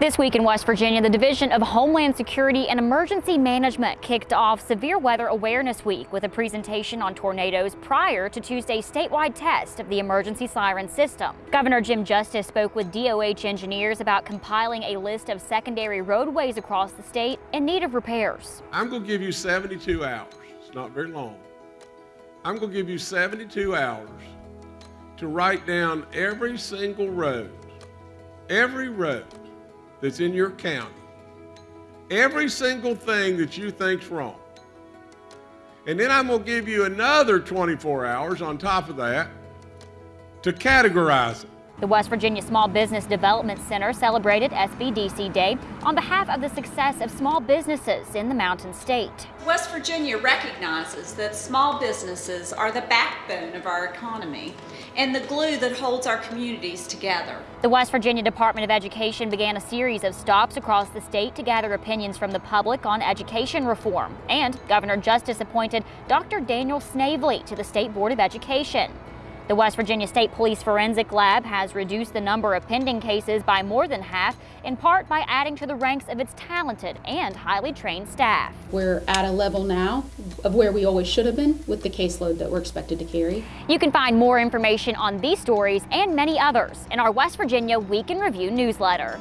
This week in West Virginia, the Division of Homeland Security and Emergency Management kicked off Severe Weather Awareness Week with a presentation on tornadoes prior to Tuesday's statewide test of the emergency siren system. Governor Jim Justice spoke with DOH engineers about compiling a list of secondary roadways across the state in need of repairs. I'm going to give you 72 hours. It's not very long. I'm going to give you 72 hours to write down every single road, every road that's in your county, every single thing that you think's wrong. And then I'm going to give you another 24 hours on top of that to categorize it. The West Virginia Small Business Development Center celebrated SBDC Day on behalf of the success of small businesses in the Mountain State. West Virginia recognizes that small businesses are the backbone of our economy and the glue that holds our communities together. The West Virginia Department of Education began a series of stops across the state to gather opinions from the public on education reform. And Governor Justice appointed Dr. Daniel Snavely to the State Board of Education. The West Virginia State Police Forensic Lab has reduced the number of pending cases by more than half, in part by adding to the ranks of its talented and highly trained staff. We're at a level now of where we always should have been with the caseload that we're expected to carry. You can find more information on these stories and many others in our West Virginia Week in Review newsletter.